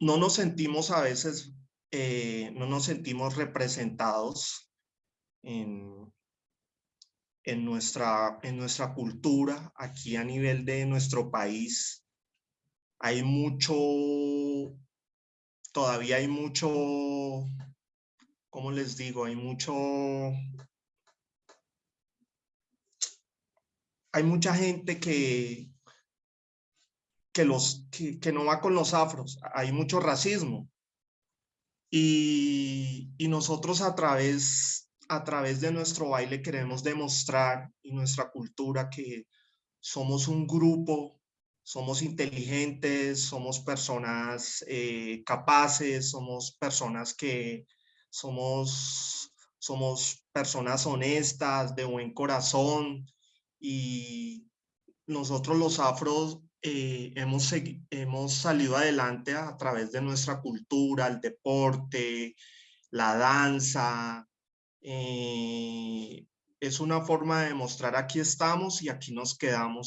no nos sentimos a veces, eh, no nos sentimos representados en, en, nuestra, en nuestra cultura, aquí a nivel de nuestro país. Hay mucho, todavía hay mucho, ¿cómo les digo? Hay mucho, hay mucha gente que, que, los, que, no va con los afros, hay mucho racismo. Y, y, nosotros a través, a través de nuestro baile queremos demostrar y nuestra cultura que somos un grupo, somos inteligentes, somos personas eh, capaces, somos personas que somos, somos personas honestas, de buen corazón y nosotros los afros eh, hemos, hemos salido adelante a, través de nuestra cultura, el deporte, la danza. Eh, es una forma de mostrar aquí estamos y aquí nos quedamos.